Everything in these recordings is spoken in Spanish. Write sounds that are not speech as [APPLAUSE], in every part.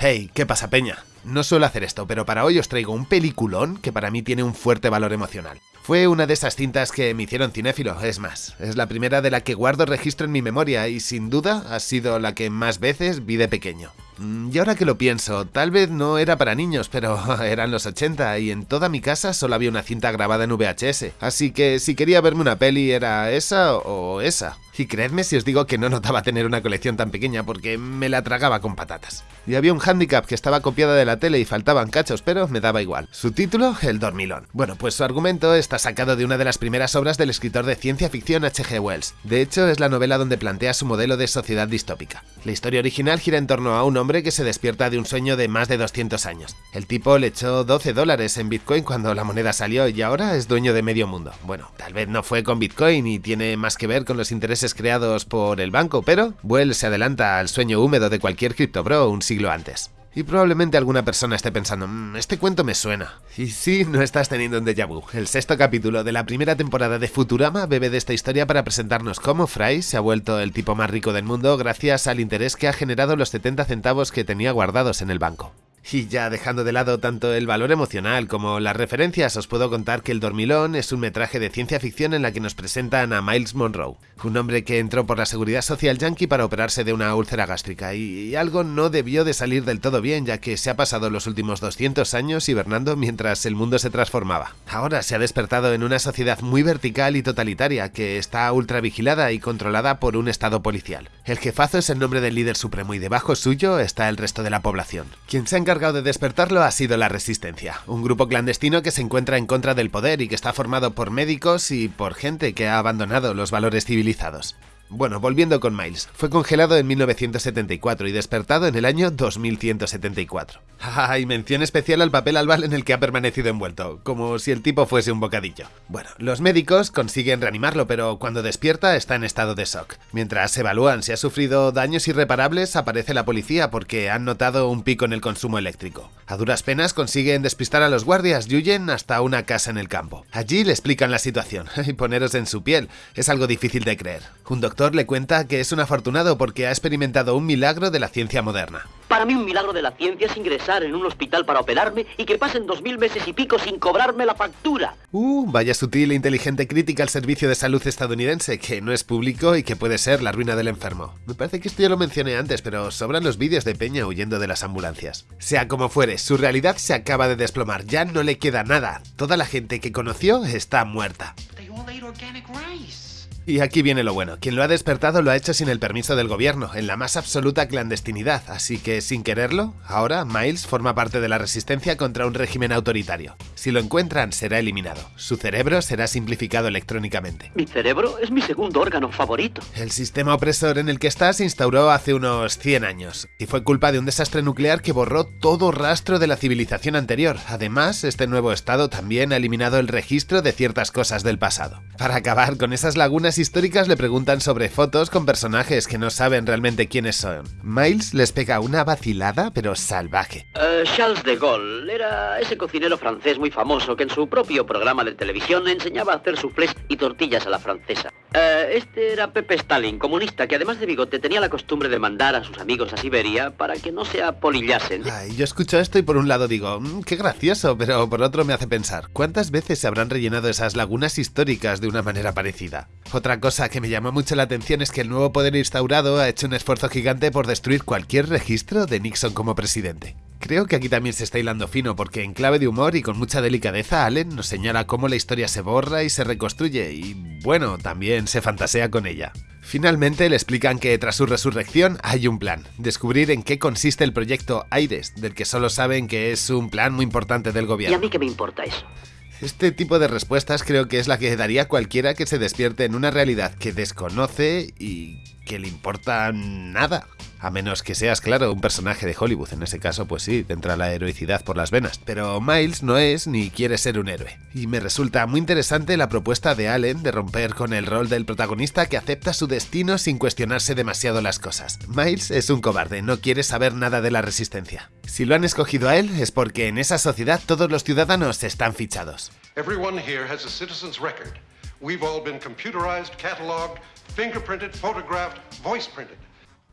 Hey, ¿qué pasa, Peña? No suelo hacer esto, pero para hoy os traigo un peliculón que para mí tiene un fuerte valor emocional. Fue una de esas cintas que me hicieron cinéfilo, es más, es la primera de la que guardo registro en mi memoria y sin duda ha sido la que más veces vi de pequeño. Mm, y ahora que lo pienso, tal vez no era para niños, pero [LAUGHS] eran los 80 y en toda mi casa solo había una cinta grabada en VHS, así que si quería verme una peli era esa o esa. Y creedme si os digo que no notaba tener una colección tan pequeña porque me la tragaba con patatas. Y había un handicap que estaba copiada de la tele y faltaban cachos, pero me daba igual. Su título, El Dormilón. Bueno, pues su argumento está sacado de una de las primeras obras del escritor de ciencia ficción H.G. Wells. De hecho, es la novela donde plantea su modelo de sociedad distópica. La historia original gira en torno a un hombre que se despierta de un sueño de más de 200 años. El tipo le echó 12 dólares en Bitcoin cuando la moneda salió y ahora es dueño de medio mundo. Bueno, tal vez no fue con Bitcoin y tiene más que ver con los intereses creados por el banco, pero Well se adelanta al sueño húmedo de cualquier criptobro un siglo antes. Y probablemente alguna persona esté pensando, mmm, este cuento me suena. Y sí, no estás teniendo un déjà vu. El sexto capítulo de la primera temporada de Futurama bebe de esta historia para presentarnos cómo Fry se ha vuelto el tipo más rico del mundo gracias al interés que ha generado los 70 centavos que tenía guardados en el banco. Y ya dejando de lado tanto el valor emocional como las referencias, os puedo contar que El Dormilón es un metraje de ciencia ficción en la que nos presentan a Miles Monroe, un hombre que entró por la Seguridad Social Yankee para operarse de una úlcera gástrica, y, algo no debió de salir del todo bien, ya que se ha pasado los últimos 200 años hibernando mientras el mundo se transformaba. Ahora se ha despertado en una sociedad muy vertical y totalitaria, que está ultra vigilada y controlada por un estado policial. El jefazo es el nombre del líder supremo y debajo suyo está el resto de la población. Quien se de despertarlo ha sido la Resistencia, un grupo clandestino que se encuentra en contra del poder y que está formado por médicos y por gente que ha abandonado los valores civilizados. Bueno, volviendo con Miles, fue congelado en 1974 y despertado en el año 2174. Ah, y [LAUGHS] mención especial al papel albal en el que ha permanecido envuelto, como si el tipo fuese un bocadillo. Bueno, los médicos consiguen reanimarlo, pero cuando despierta está en estado de shock. Mientras evalúan si ha sufrido daños irreparables, aparece la policía porque han notado un pico en el consumo eléctrico. A duras penas consiguen despistar a los guardias y huyen hasta una casa en el campo. Allí le explican la situación, [LAUGHS] y poneros en su piel, es algo difícil de creer. Un doctor le cuenta que es un afortunado porque ha experimentado un milagro de la ciencia moderna. Para mí un milagro de la ciencia es ingresar en un hospital para operarme y que pasen dos mil meses y pico sin cobrarme la factura. Uh, vaya sutil e inteligente crítica al servicio de salud estadounidense, que no es público y que puede ser la ruina del enfermo. Me parece que esto ya lo mencioné antes, pero sobran los vídeos de Peña huyendo de las ambulancias. Sea como fuere, su realidad se acaba de desplomar, ya no le queda nada. Toda la gente que conoció está muerta. Y aquí viene lo bueno, quien lo ha despertado lo ha hecho sin el permiso del gobierno, en la más absoluta clandestinidad, así que sin quererlo, ahora Miles forma parte de la resistencia contra un régimen autoritario. Si lo encuentran, será eliminado. Su cerebro será simplificado electrónicamente. Mi cerebro es mi segundo órgano favorito. El sistema opresor en el que está se instauró hace unos 100 años, y fue culpa de un desastre nuclear que borró todo rastro de la civilización anterior. Además, este nuevo estado también ha eliminado el registro de ciertas cosas del pasado. Para acabar con esas lagunas históricas le preguntan sobre fotos con personajes que no saben realmente quiénes son. Miles les pega una vacilada pero salvaje. Eh, Charles de Gaulle era ese cocinero francés muy famoso que en su propio programa de televisión enseñaba a hacer soufflés y tortillas a la francesa. Eh, este era Pepe Stalin, comunista, que además de bigote tenía la costumbre de mandar a sus amigos a Siberia para que no se apolillasen. Ay, yo escucho esto y por un lado digo, mm, qué gracioso, pero por otro me hace pensar, ¿cuántas veces se habrán rellenado esas lagunas históricas de una manera parecida? Otra cosa que me llamó mucho la atención es que el nuevo poder instaurado ha hecho un esfuerzo gigante por destruir cualquier registro de Nixon como presidente. Creo que aquí también se está hilando fino porque en clave de humor y con mucha delicadeza Allen nos señala cómo la historia se borra y se reconstruye y bueno, también se fantasea con ella. Finalmente le explican que tras su resurrección hay un plan, descubrir en qué consiste el proyecto Aires, del que solo saben que es un plan muy importante del gobierno. ¿Y a mí qué me importa eso? Este tipo de respuestas creo que es la que daría cualquiera que se despierte en una realidad que desconoce y que le importa nada. A menos que seas, claro, un personaje de Hollywood. En ese caso, pues sí, te entra la heroicidad por las venas. Pero Miles no es ni quiere ser un héroe. Y me resulta muy interesante la propuesta de Allen de romper con el rol del protagonista que acepta su destino sin cuestionarse demasiado las cosas. Miles es un cobarde, no quiere saber nada de la resistencia. Si lo han escogido a él es porque en esa sociedad todos los ciudadanos están fichados. Everyone here has a citizen's record. We've all been computerized, cataloged, fingerprinted, photographed, voice printed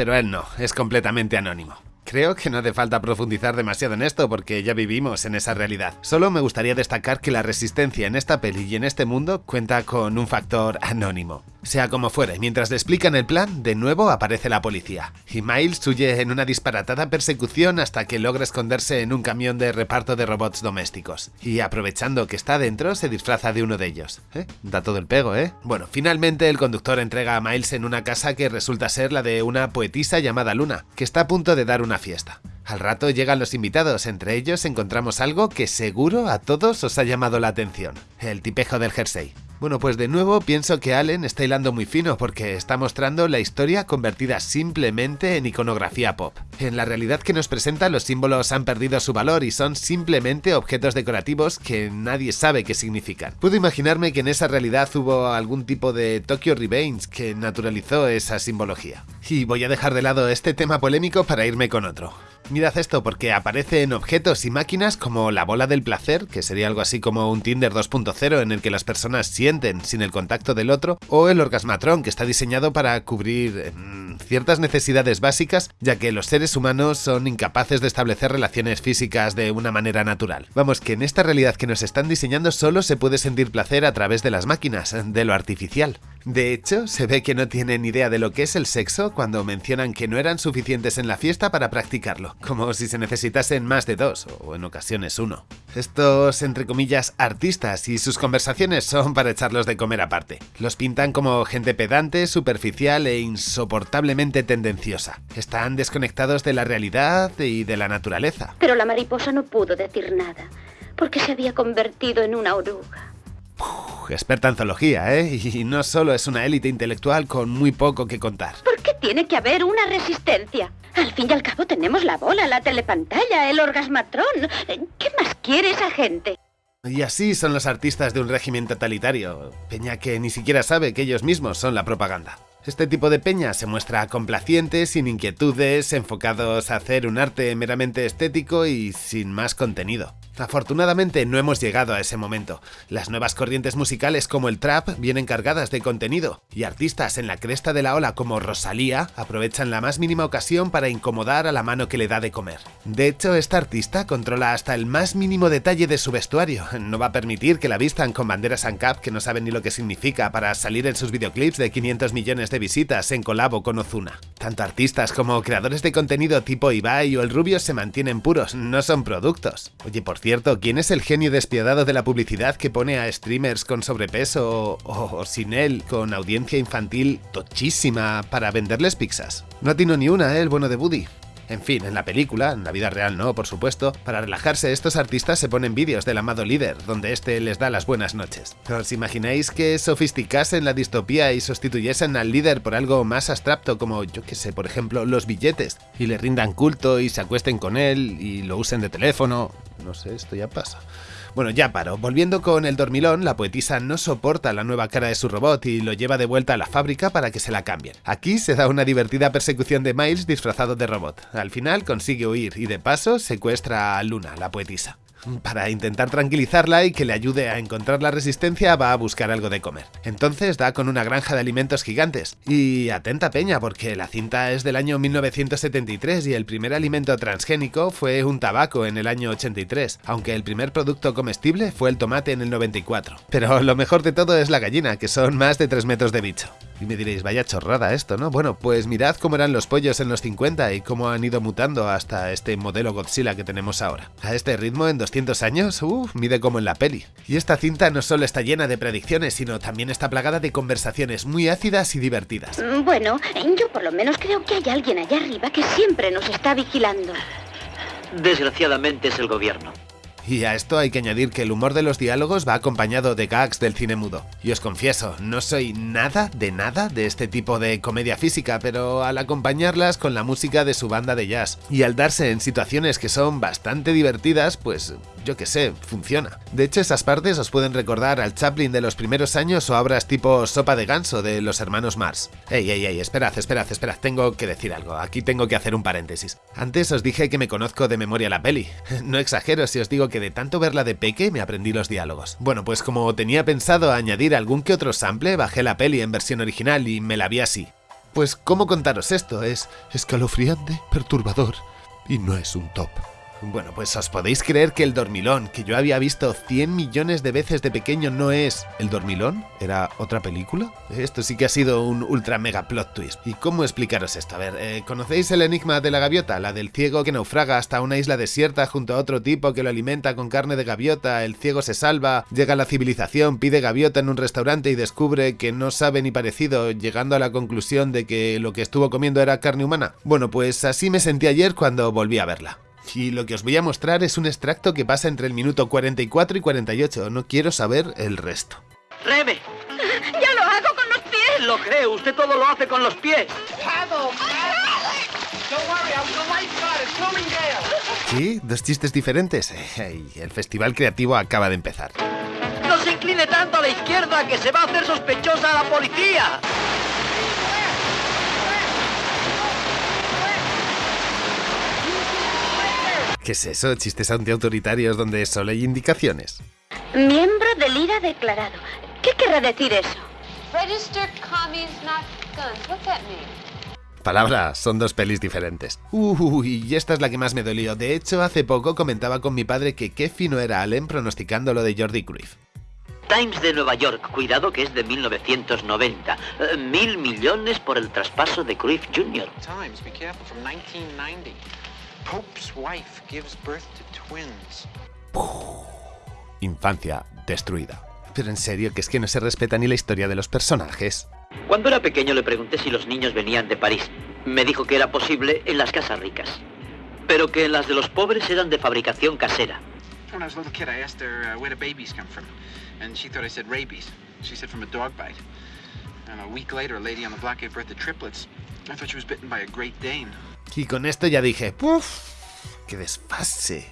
pero él no, es completamente anónimo. Creo que no hace falta profundizar demasiado en esto porque ya vivimos en esa realidad. Solo me gustaría destacar que la resistencia en esta peli y en este mundo cuenta con un factor anónimo. Sea como fuere, mientras le explican el plan, de nuevo aparece la policía, y Miles huye en una disparatada persecución hasta que logra esconderse en un camión de reparto de robots domésticos. Y aprovechando que está dentro, se disfraza de uno de ellos. ¿Eh? Da todo el pego, ¿eh? Bueno, finalmente el conductor entrega a Miles en una casa que resulta ser la de una poetisa llamada Luna, que está a punto de dar una fiesta. Al rato llegan los invitados, entre ellos encontramos algo que seguro a todos os ha llamado la atención, el tipejo del jersey. Bueno, pues de nuevo pienso que Allen está hilando muy fino porque está mostrando la historia convertida simplemente en iconografía pop. En la realidad que nos presenta los símbolos han perdido su valor y son simplemente objetos decorativos que nadie sabe qué significan. Puedo imaginarme que en esa realidad hubo algún tipo de Tokyo Revenge que naturalizó esa simbología. Y voy a dejar de lado este tema polémico para irme con otro. Mirad esto porque aparece en objetos y máquinas como la bola del placer, que sería algo así como un Tinder 2.0 en el que las personas sienten sin el contacto del otro, o el orgasmatrón, que está diseñado para cubrir mm, ciertas necesidades básicas, ya que los seres humanos son incapaces de establecer relaciones físicas de una manera natural. Vamos, que en esta realidad que nos están diseñando solo se puede sentir placer a través de las máquinas, de lo artificial. De hecho, se ve que no tienen idea de lo que es el sexo cuando mencionan que no eran suficientes en la fiesta para practicarlo, como si se necesitasen más de dos, o en ocasiones uno. Estos, entre comillas, artistas y sus conversaciones son para echarlos de comer aparte. Los pintan como gente pedante, superficial e insoportablemente tendenciosa. Están desconectados de la realidad y de la naturaleza. Pero la mariposa no pudo decir nada, porque se había convertido en una oruga experta en zoología, ¿eh? Y no solo es una élite intelectual con muy poco que contar. ¿Por qué tiene que haber una resistencia? Al fin y al cabo tenemos la bola, la telepantalla, el orgasmatrón. ¿Qué más quiere esa gente? Y así son los artistas de un régimen totalitario, peña que ni siquiera sabe que ellos mismos son la propaganda. Este tipo de peña se muestra complaciente, sin inquietudes, enfocados a hacer un arte meramente estético y sin más contenido. Afortunadamente no hemos llegado a ese momento. Las nuevas corrientes musicales como el trap vienen cargadas de contenido, y artistas en la cresta de la ola como Rosalía aprovechan la más mínima ocasión para incomodar a la mano que le da de comer. De hecho, esta artista controla hasta el más mínimo detalle de su vestuario. No va a permitir que la vistan con banderas ANCAP que no saben ni lo que significa para salir en sus videoclips de 500 millones de visitas en colabo con Ozuna. Tanto artistas como creadores de contenido tipo Ibai o el Rubio se mantienen puros, no son productos. Oye, por cierto, ¿quién es el genio despiadado de la publicidad que pone a streamers con sobrepeso o, sin él con audiencia infantil tochísima para venderles pizzas? No atino ni una, ¿eh? el bueno de Buddy. En fin, en la película, en la vida real no, por supuesto, para relajarse estos artistas se ponen vídeos del amado líder, donde este les da las buenas noches. ¿Os imagináis que sofisticasen la distopía y sustituyesen al líder por algo más abstracto como, yo que sé, por ejemplo, los billetes, y le rindan culto y se acuesten con él y lo usen de teléfono? No sé, esto ya pasa. Bueno, ya paro. Volviendo con el dormilón, la poetisa no soporta la nueva cara de su robot y lo lleva de vuelta a la fábrica para que se la cambien. Aquí se da una divertida persecución de Miles disfrazado de robot. Al final consigue huir y de paso secuestra a Luna, la poetisa. Para intentar tranquilizarla y que le ayude a encontrar la resistencia, va a buscar algo de comer. Entonces da con una granja de alimentos gigantes. Y atenta peña, porque la cinta es del año 1973 y el primer alimento transgénico fue un tabaco en el año 83, aunque el primer producto comestible fue el tomate en el 94. Pero lo mejor de todo es la gallina, que son más de 3 metros de bicho. Y me diréis, vaya chorrada esto, ¿no? Bueno, pues mirad cómo eran los pollos en los 50 y cómo han ido mutando hasta este modelo Godzilla que tenemos ahora. A este ritmo, en 200 años, uff, mide como en la peli. Y esta cinta no solo está llena de predicciones, sino también está plagada de conversaciones muy ácidas y divertidas. Mm, bueno, yo por lo menos creo que hay alguien allá arriba que siempre nos está vigilando. Desgraciadamente es el gobierno. Y a esto hay que añadir que el humor de los diálogos va acompañado de gags del cine mudo. Y os confieso, no soy nada de nada de este tipo de comedia física, pero al acompañarlas con la música de su banda de jazz y al darse en situaciones que son bastante divertidas, pues yo que sé, funciona. De hecho, esas partes os pueden recordar al Chaplin de los primeros años o obras tipo Sopa de Ganso de los hermanos Mars. Ey, ey, ey, esperad, esperad, esperad, tengo que decir algo, aquí tengo que hacer un paréntesis. Antes os dije que me conozco de memoria la peli. [LAUGHS] No exagero si os digo que de tanto verla de peque me aprendí los diálogos. Bueno, pues como tenía pensado añadir algún que otro sample, bajé la peli en versión original y me la vi así. Pues, ¿cómo contaros esto? Es escalofriante, perturbador, Y no es un top. Bueno, pues os podéis creer que el dormilón, que yo había visto 100 millones de veces de pequeño, no es el dormilón, era otra película. Esto sí que ha sido un ultra mega plot twist. ¿Y cómo explicaros esto? A ver, eh, ¿conocéis el enigma de la gaviota? La del ciego que naufraga hasta una isla desierta junto a otro tipo que lo alimenta con carne de gaviota, el ciego se salva, llega a la civilización, pide gaviota en un restaurante y descubre que no sabe ni parecido, llegando a la conclusión de que lo que estuvo comiendo era carne humana. Bueno, pues así me sentí ayer cuando volví a verla. Y lo que os voy a mostrar es un extracto que pasa entre el minuto 44 y 48. No quiero saber el resto. ¡Rebe! ¡Ya lo hago con los pies! Lo creo, usted todo lo hace con los pies. ¿Sí? ¿Dos chistes diferentes? Ey, el festival creativo acaba de empezar. No se incline tanto a la izquierda que se va a hacer sospechosa a la policía. ¿Qué es eso? ¿Chistes antiautoritarios donde solo hay indicaciones? Miembro del IRA declarado. ¿Qué querrá decir eso? Registered commies, not guns. What's that mean? Palabra, son dos pelis diferentes. Uy, y esta es la que más me dolió. De hecho, hace poco comentaba con mi padre que qué fino era Allen pronosticando lo de Jordi Cruyff. Times de Nueva York, cuidado que es de 1990. Eh, mil millones por el traspaso de Cruyff Jr. Times, be careful, from 1990. Pope's wife gives birth to twins. Infancia destruida. Pero en serio, que es que no se respeta ni la historia de los personajes. Cuando era pequeño le pregunté si los niños venían de París. Me dijo que era posible en las casas ricas, pero que las de los pobres eran de fabricación casera. When I was a little kid, I asked her uh, where the babies come from, and she thought I said rabies. She said from a dog bite. And a week later, a lady on the block gave birth to triplets. I thought she was bitten by a Great Dane. Y con esto ya dije, ¡puf! ¡Qué desfase!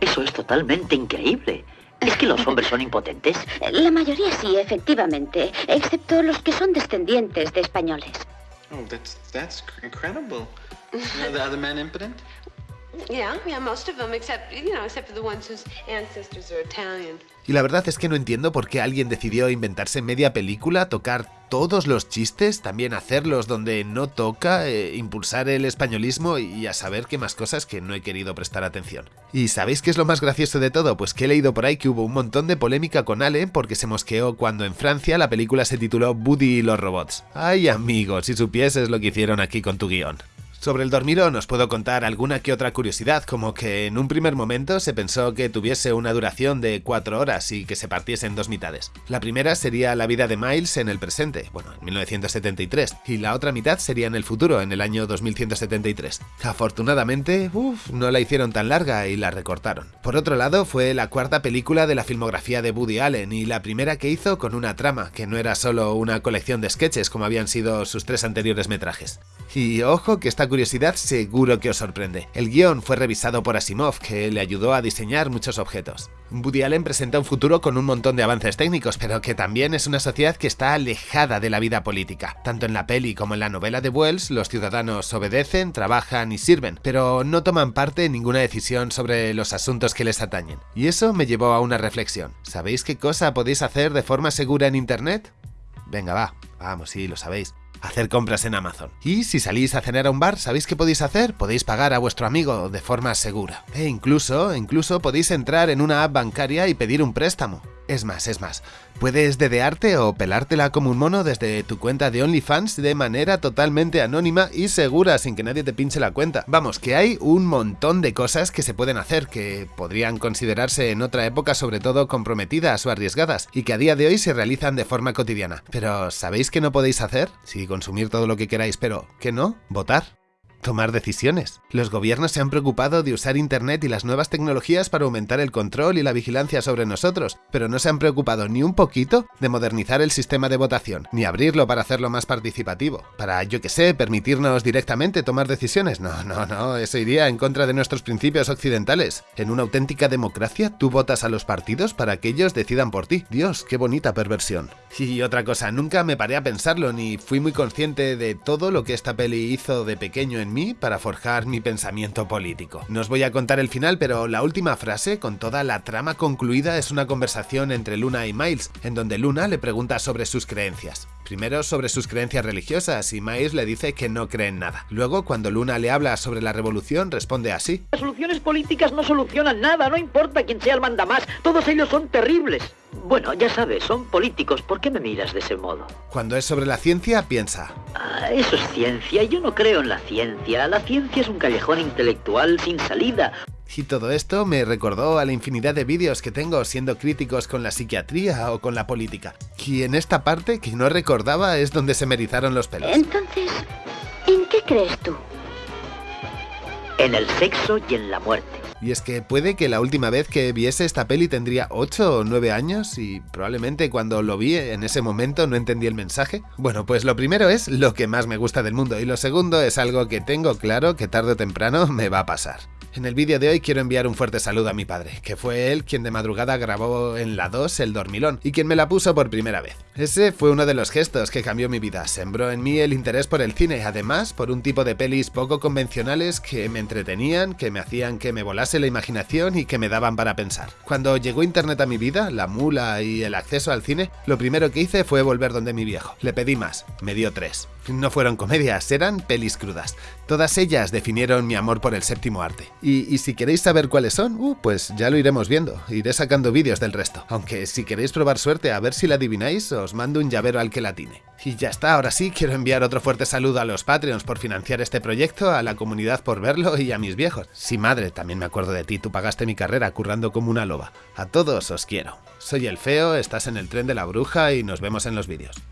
Eso es totalmente increíble. ¿Es que los [LAUGHS] hombres son impotentes? La mayoría sí, efectivamente, excepto los que son descendientes de españoles. Oh, that's that's incredible. You [LAUGHS] know, the other men impotent? Y la verdad es que no entiendo por qué alguien decidió inventarse media película, tocar todos los chistes, también hacerlos donde no toca, eh, impulsar el españolismo y a saber qué más cosas que no he querido prestar atención. ¿Y sabéis qué es lo más gracioso de todo? Pues que he leído por ahí que hubo un montón de polémica con Ale porque se mosqueó cuando en Francia la película se tituló Woody y los robots. Ay amigos, si supieses lo que hicieron aquí con tu guion. Sobre el dormirón os puedo contar alguna que otra curiosidad, como que en un primer momento se pensó que tuviese una duración de 4 horas y que se partiese en dos mitades. La primera sería la vida de Miles en el presente, bueno, en 1973, y la otra mitad sería en el futuro, en el año 2173. Afortunadamente, uff, no la hicieron tan larga y la recortaron. Por otro lado, fue la cuarta película de la filmografía de Woody Allen y la primera que hizo con una trama, que no era solo una colección de sketches como habían sido sus tres anteriores metrajes. Y ojo que esta curiosidad seguro que os sorprende. El guion fue revisado por Asimov, que le ayudó a diseñar muchos objetos. Woody Allen presenta un futuro con un montón de avances técnicos, pero que también es una sociedad que está alejada de la vida política. Tanto en la peli como en la novela de Wells, los ciudadanos obedecen, trabajan y sirven, pero no toman parte en ninguna decisión sobre los asuntos que les atañen. Y eso me llevó a una reflexión. ¿Sabéis qué cosa podéis hacer de forma segura en Internet? Venga, va, vamos, sí, lo sabéis hacer compras en Amazon. Y si salís a cenar a un bar, ¿sabéis qué podéis hacer? Podéis pagar a vuestro amigo de forma segura. E incluso, incluso podéis entrar en una app bancaria y pedir un préstamo. Es más, es más, puedes dedearte o pelártela como un mono desde tu cuenta de OnlyFans de manera totalmente anónima y segura sin que nadie te pinche la cuenta. Vamos, que hay un montón de cosas que se pueden hacer que podrían considerarse en otra época sobre todo comprometidas o arriesgadas y que a día de hoy se realizan de forma cotidiana. Pero ¿sabéis qué no podéis hacer? Sí, consumir todo lo que queráis, pero ¿qué no? Votar tomar decisiones. Los gobiernos se han preocupado de usar Internet y las nuevas tecnologías para aumentar el control y la vigilancia sobre nosotros, pero no se han preocupado ni un poquito de modernizar el sistema de votación, ni abrirlo para hacerlo más participativo, para, yo que sé, permitirnos directamente tomar decisiones. No, no, no, eso iría en contra de nuestros principios occidentales. En una auténtica democracia, tú votas a los partidos para que ellos decidan por ti. Dios, qué bonita perversión. Y otra cosa, nunca me paré a pensarlo, ni fui muy consciente de todo lo que esta peli hizo de pequeño en para forjar mi pensamiento político. No os voy a contar el final, pero la última frase, con toda la trama concluida, es una conversación entre Luna y Miles, en donde Luna le pregunta sobre sus creencias. Primero sobre sus creencias religiosas y Miles le dice que no cree en nada. Luego, cuando Luna le habla sobre la revolución, responde así. Las soluciones políticas no solucionan nada, no importa quién sea el mandamás, todos ellos son terribles. Bueno, ya sabes, son políticos, ¿por qué me miras de ese modo? Cuando es sobre la ciencia, piensa. Ah, eso es ciencia, yo no creo en la ciencia. La ciencia es un callejón intelectual sin salida. Y todo esto me recordó a la infinidad de vídeos que tengo siendo críticos con la psiquiatría o con la política. Y en esta parte que no recordaba es donde se me erizaron los pelos. Entonces, ¿en qué crees tú? En el sexo y en la muerte. Y es que puede que la última vez que viese esta peli tendría 8 o 9 años y probablemente cuando lo vi en ese momento no entendí el mensaje. Bueno, pues lo primero es lo que más me gusta del mundo y lo segundo es algo que tengo claro que tarde o temprano me va a pasar. En el vídeo de hoy quiero enviar un fuerte saludo a mi padre, que fue él quien de madrugada grabó en la 2 el dormilón y quien me la puso por primera vez. Ese fue uno de los gestos que cambió mi vida, sembró en mí el interés por el cine, además por un tipo de pelis poco convencionales que me entretenían, que me hacían que me volase la imaginación y que me daban para pensar. Cuando llegó internet a mi vida, la mula y el acceso al cine, lo primero que hice fue volver donde mi viejo. Le pedí más, me dio tres. No fueron comedias, eran pelis crudas. Todas ellas definieron mi amor por el séptimo arte. Y, si queréis saber cuáles son, uh, pues ya lo iremos viendo. Iré sacando vídeos del resto. Aunque si queréis probar suerte a ver si la adivináis, os mando un llavero al que la tiene. Y ya está, ahora sí, quiero enviar otro fuerte saludo a los Patreons por financiar este proyecto, a la comunidad por verlo y a mis viejos. Sí, madre, también me acuerdo de ti, tú pagaste mi carrera currando como una loba. A todos os quiero. Soy el feo, estás en el tren de la bruja y nos vemos en los vídeos.